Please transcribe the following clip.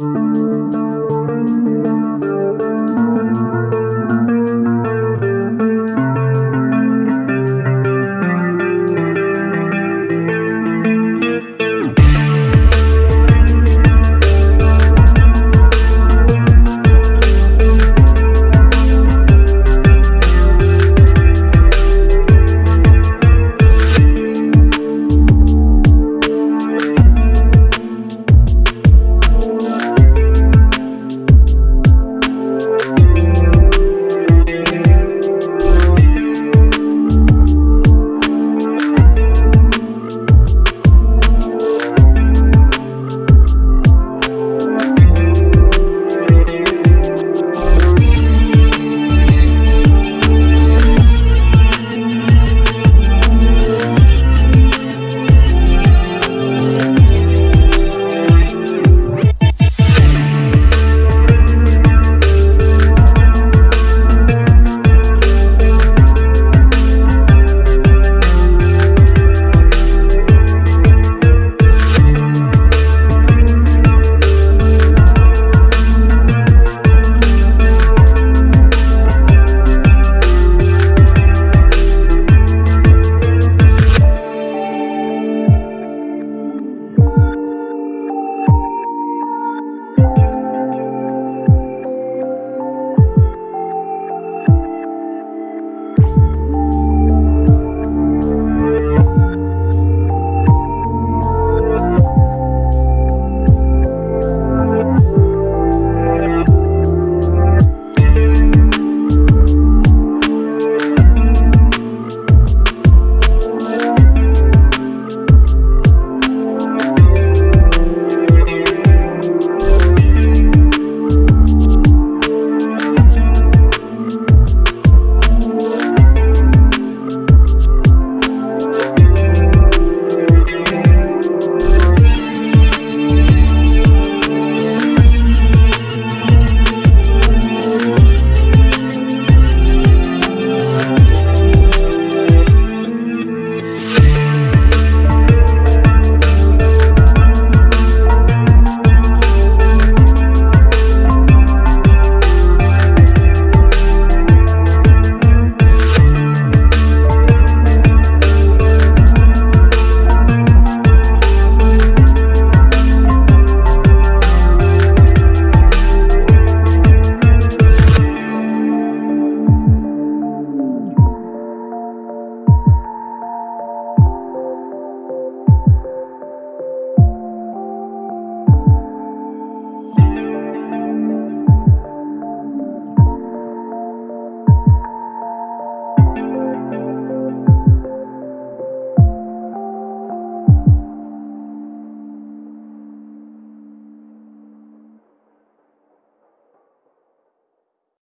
Música